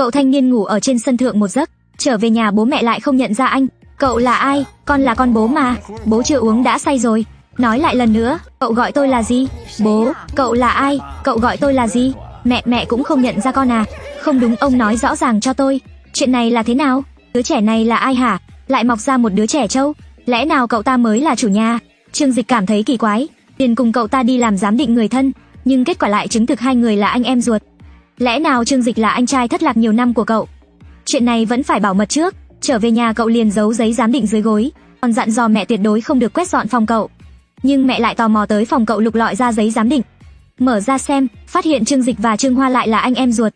Cậu thanh niên ngủ ở trên sân thượng một giấc, trở về nhà bố mẹ lại không nhận ra anh. Cậu là ai? Con là con bố mà. Bố chưa uống đã say rồi. Nói lại lần nữa, cậu gọi tôi là gì? Bố, cậu là ai? Cậu gọi tôi là gì? Mẹ mẹ cũng không nhận ra con à? Không đúng ông nói rõ ràng cho tôi. Chuyện này là thế nào? Đứa trẻ này là ai hả? Lại mọc ra một đứa trẻ trâu? Lẽ nào cậu ta mới là chủ nhà? Trương Dịch cảm thấy kỳ quái, liền cùng cậu ta đi làm giám định người thân, nhưng kết quả lại chứng thực hai người là anh em ruột. Lẽ nào Trương Dịch là anh trai thất lạc nhiều năm của cậu? Chuyện này vẫn phải bảo mật trước, trở về nhà cậu liền giấu giấy giám định dưới gối, còn dặn dò mẹ tuyệt đối không được quét dọn phòng cậu. Nhưng mẹ lại tò mò tới phòng cậu lục lọi ra giấy giám định. Mở ra xem, phát hiện Trương Dịch và Trương Hoa lại là anh em ruột.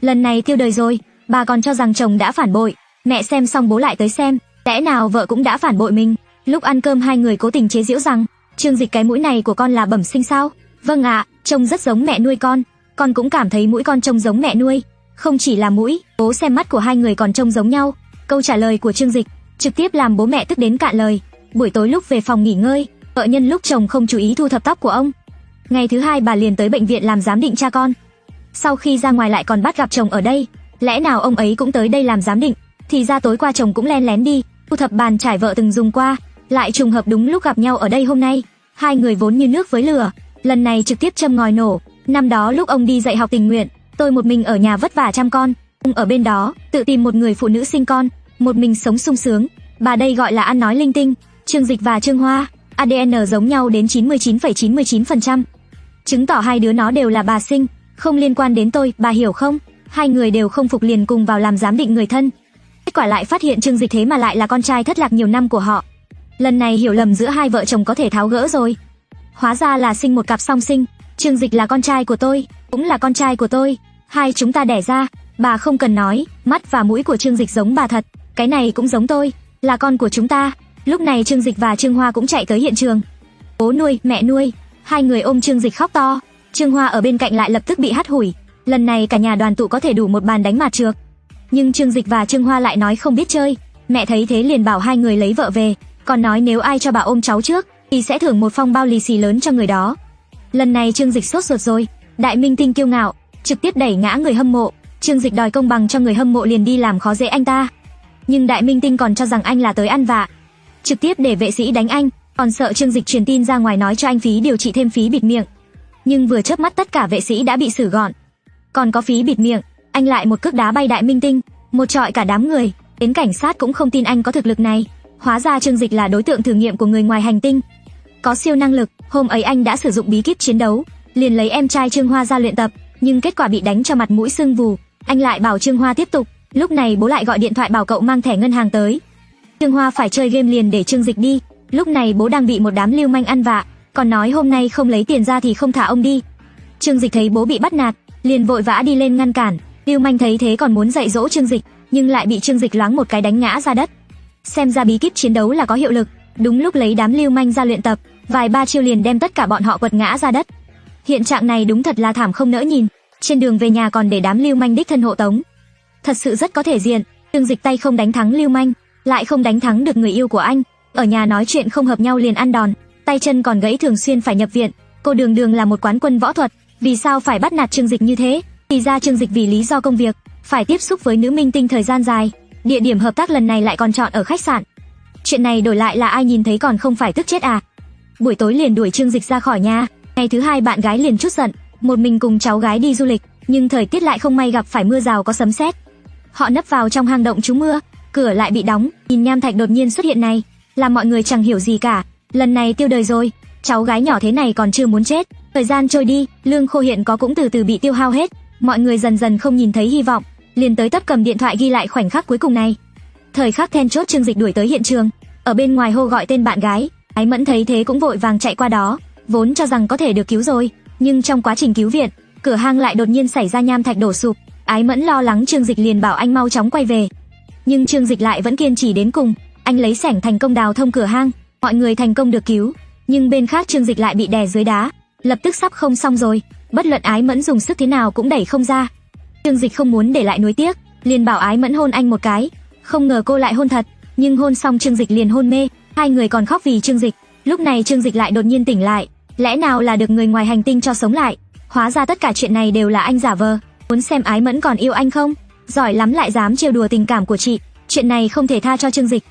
Lần này tiêu đời rồi, bà còn cho rằng chồng đã phản bội, mẹ xem xong bố lại tới xem, lẽ nào vợ cũng đã phản bội mình. Lúc ăn cơm hai người cố tình chế giễu rằng, Trương Dịch cái mũi này của con là bẩm sinh sao? Vâng ạ, trông rất giống mẹ nuôi con, con cũng cảm thấy mũi con trông giống mẹ nuôi. Không chỉ là mũi, bố xem mắt của hai người còn trông giống nhau. Câu trả lời của Trương Dịch trực tiếp làm bố mẹ tức đến cạn lời. Buổi tối lúc về phòng nghỉ ngơi, vợ nhân lúc chồng không chú ý thu thập tóc của ông. Ngày thứ hai bà liền tới bệnh viện làm giám định cha con. Sau khi ra ngoài lại còn bắt gặp chồng ở đây, lẽ nào ông ấy cũng tới đây làm giám định? Thì ra tối qua chồng cũng len lén đi, thu thập bàn trải vợ từng dùng qua, lại trùng hợp đúng lúc gặp nhau ở đây hôm nay. Hai người vốn như nước với lửa, lần này trực tiếp châm ngòi nổ. Năm đó lúc ông đi dạy học tình nguyện, tôi một mình ở nhà vất vả chăm con, ông ở bên đó tự tìm một người phụ nữ sinh con, một mình sống sung sướng. Bà đây gọi là ăn nói linh tinh. Trương Dịch và Trương Hoa, ADN giống nhau đến 99,99%. Chứng tỏ hai đứa nó đều là bà sinh, không liên quan đến tôi, bà hiểu không? Hai người đều không phục liền cùng vào làm giám định người thân. Kết quả lại phát hiện Trương Dịch thế mà lại là con trai thất lạc nhiều năm của họ. Lần này hiểu lầm giữa hai vợ chồng có thể tháo gỡ rồi. Hóa ra là sinh một cặp song sinh, Trương Dịch là con trai của tôi, cũng là con trai của tôi, hai chúng ta đẻ ra, bà không cần nói, mắt và mũi của Trương Dịch giống bà thật, cái này cũng giống tôi, là con của chúng ta. Lúc này Trương Dịch và Trương Hoa cũng chạy tới hiện trường. Bố nuôi, mẹ nuôi, hai người ôm Trương Dịch khóc to, Trương Hoa ở bên cạnh lại lập tức bị hắt hủi. Lần này cả nhà đoàn tụ có thể đủ một bàn đánh mặt trược. Nhưng Trương Dịch và Trương Hoa lại nói không biết chơi, mẹ thấy thế liền bảo hai người lấy vợ về, còn nói nếu ai cho bà ôm cháu trước thì sẽ thưởng một phong bao lì xì lớn cho người đó. Lần này Trương Dịch sốt ruột rồi, đại minh tinh kiêu ngạo, trực tiếp đẩy ngã người hâm mộ, Trương Dịch đòi công bằng cho người hâm mộ liền đi làm khó dễ anh ta. Nhưng đại minh tinh còn cho rằng anh là tới ăn vạ, trực tiếp để vệ sĩ đánh anh, còn sợ Trương Dịch truyền tin ra ngoài nói cho anh phí điều trị thêm phí bịt miệng. Nhưng vừa chớp mắt tất cả vệ sĩ đã bị xử gọn. Còn có phí bịt miệng, anh lại một cước đá bay đại minh tinh, một trọi cả đám người, đến cảnh sát cũng không tin anh có thực lực này. Hóa ra Trương Dịch là đối tượng thử nghiệm của người ngoài hành tinh. Có siêu năng lực, hôm ấy anh đã sử dụng bí kíp chiến đấu, liền lấy em trai Trương Hoa ra luyện tập, nhưng kết quả bị đánh cho mặt mũi sưng vù. Anh lại bảo Trương Hoa tiếp tục, lúc này bố lại gọi điện thoại bảo cậu mang thẻ ngân hàng tới. Trương Hoa phải chơi game liền để Trương Dịch đi, lúc này bố đang bị một đám lưu manh ăn vạ, còn nói hôm nay không lấy tiền ra thì không thả ông đi. Trương Dịch thấy bố bị bắt nạt, liền vội vã đi lên ngăn cản, lưu manh thấy thế còn muốn dạy dỗ Trương Dịch, nhưng lại bị Trương Dịch loáng một cái đánh ngã ra đất. Xem ra bí kíp chiến đấu là có hiệu lực, đúng lúc lấy đám lưu manh ra luyện tập, vài ba chiêu liền đem tất cả bọn họ quật ngã ra đất. Hiện trạng này đúng thật là thảm không nỡ nhìn, trên đường về nhà còn để đám lưu manh đích thân hộ tống. Thật sự rất có thể diện, Trương Dịch tay không đánh thắng lưu manh, lại không đánh thắng được người yêu của anh, ở nhà nói chuyện không hợp nhau liền ăn đòn, tay chân còn gãy thường xuyên phải nhập viện. Cô Đường Đường là một quán quân võ thuật, vì sao phải bắt nạt Trương Dịch như thế? Thì ra Trương Dịch vì lý do công việc, phải tiếp xúc với nữ minh tinh thời gian dài, địa điểm hợp tác lần này lại còn chọn ở khách sạn. Chuyện này đổi lại là ai nhìn thấy còn không phải tức chết à? Buổi tối liền đuổi Trương Dịch ra khỏi nhà, ngày thứ hai bạn gái liền chút giận, một mình cùng cháu gái đi du lịch, nhưng thời tiết lại không may gặp phải mưa rào có sấm sét. Họ nấp vào trong hang động trú mưa, cửa lại bị đóng, nhìn nham thạch đột nhiên xuất hiện này, làm mọi người chẳng hiểu gì cả, lần này tiêu đời rồi, cháu gái nhỏ thế này còn chưa muốn chết. Thời gian trôi đi, lương khô hiện có cũng từ từ bị tiêu hao hết, mọi người dần dần không nhìn thấy hy vọng, liền tới tấp cầm điện thoại ghi lại khoảnh khắc cuối cùng này. Thời khắc then chốt Trương Dịch đuổi tới hiện trường, ở bên ngoài hô gọi tên bạn gái, Ái Mẫn thấy thế cũng vội vàng chạy qua đó, vốn cho rằng có thể được cứu rồi, nhưng trong quá trình cứu viện, cửa hang lại đột nhiên xảy ra nham thạch đổ sụp, Ái Mẫn lo lắng Trương Dịch liền bảo anh mau chóng quay về. Nhưng Trương Dịch lại vẫn kiên trì đến cùng, anh lấy sẻng thành công đào thông cửa hang, mọi người thành công được cứu, nhưng bên khác Trương Dịch lại bị đè dưới đá, lập tức sắp không xong rồi, bất luận Ái Mẫn dùng sức thế nào cũng đẩy không ra. Trương Dịch không muốn để lại nuối tiếc, liền bảo Ái Mẫn hôn anh một cái, không ngờ cô lại hôn thật, nhưng hôn xong Trương Dịch liền hôn mê, hai người còn khóc vì Trương Dịch. Lúc này Trương Dịch lại đột nhiên tỉnh lại, lẽ nào là được người ngoài hành tinh cho sống lại? Hóa ra tất cả chuyện này đều là anh giả vờ, muốn xem Ái Mẫn còn yêu anh không? giỏi lắm lại dám trêu đùa tình cảm của chị. Chuyện này không thể tha cho Trương Dịch.